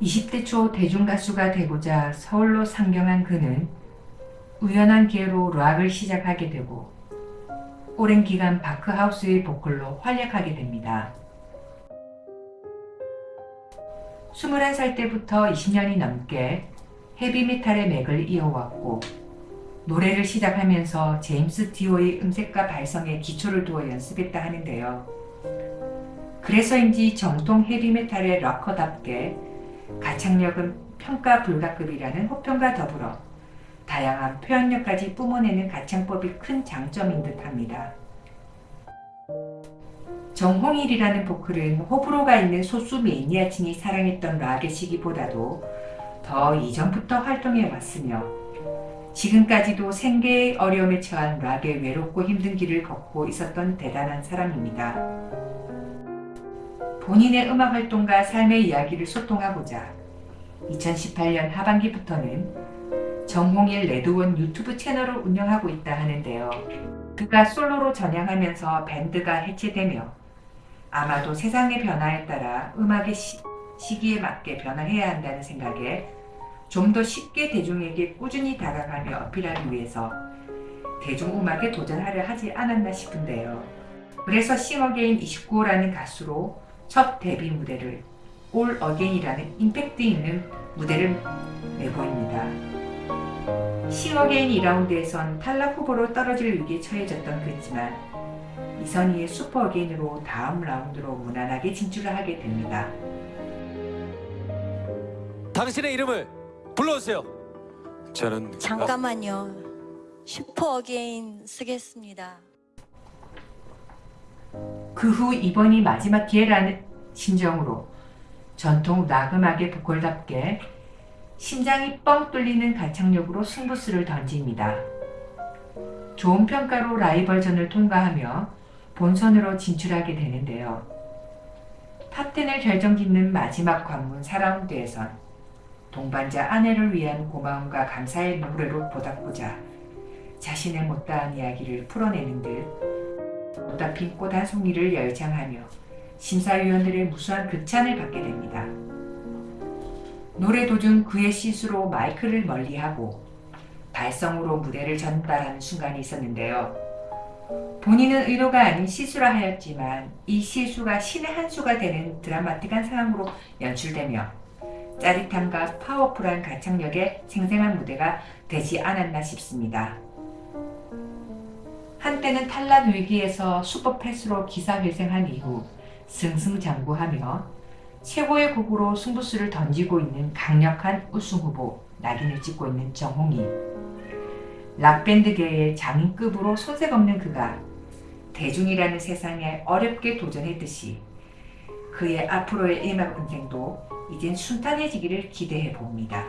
20대 초 대중가수가 되고자 서울로 상경한 그는 우연한 기회로 락을 시작하게 되고 오랜 기간 바크하우스의 보컬로 활약하게 됩니다. 21살 때부터 20년이 넘게 헤비메탈의 맥을 이어왔고 노래를 시작하면서 제임스 디오의 음색과 발성에 기초를 두어 연습했다 하는데요. 그래서인지 정통 헤비메탈의 락커답게 가창력은 평가 불가급이라는 호평과 더불어 다양한 표현력까지 뿜어내는 가창법이 큰 장점인 듯 합니다. 정홍일이라는 보컬은 호불호가 있는 소수 매니아층이 사랑했던 락의 시기보다도 더 이전부터 활동해 왔으며 지금까지도 생계의 어려움에 처한 락의 외롭고 힘든 길을 걷고 있었던 대단한 사람입니다. 본인의 음악 활동과 삶의 이야기를 소통하고자 2018년 하반기부터는 정홍일 레드원 유튜브 채널을 운영하고 있다 하는데요. 그가 솔로로 전향하면서 밴드가 해체되며 아마도 세상의 변화에 따라 음악의 시, 시기에 맞게 변화해야 한다는 생각에 좀 더 쉽게 대중에게 꾸준히 다가가며 어필하기 위해서 대중음악에 도전하려 하지 않았나 싶은데요. 그래서 싱어게인 29호라는 가수로 첫 데뷔 무대를 all again이라는 임팩트 있는 무대를 내보입니다. 싱어게인 2라운드에선 탈락 후보로 떨어질 위기에 처해졌던 그지만 이선희의 super again으로 다음 라운드로 무난하게 진출을 하게 됩니다. 당신의 이름을 불러주세요. 저는 잠깐만요. Super again 쓰겠습니다. 그 후 이번이 마지막 기회라는 심정으로 정통 락음악의 보컬답게 심장이 뻥 뚫리는 가창력으로 승부수를 던집니다. 좋은 평가로 라이벌전을 통과하며 본선으로 진출하게 되는데요. top 10을 결정짓는 마지막 관문 4라운드에선 동반자 아내를 위한 고마움과 감사의 노래로 보답고자 자신의 못다한 이야기를 풀어내는 듯 핀꽃한 송이를 열창하며 심사위원들의 무수한 극찬을 받게 됩니다. 노래 도중 그의 실수로 마이크를 멀리하고 발성으로 무대를 전달하는 순간이 있었는데요. 본인은 의도가 아닌 실수라 하였지만 이 실수가 신의 한 수가 되는 드라마틱한 상황으로 연출되며 짜릿함과 파워풀한 가창력의 생생한 무대가 되지 않았나 싶습니다. 한때는 탈락 위기에서 슈퍼 패스로 기사회생한 이후 승승장구하며 최고의 곡으로 승부수를 던지고 있는 강력한 우승 후보 낙인을 찍고 있는 정홍이 락밴드계의 장인급으로 손색 없는 그가 대중이라는 세상에 어렵게 도전했듯이 그의 앞으로의 음악 인생도 이젠 순탄해지기를 기대해 봅니다.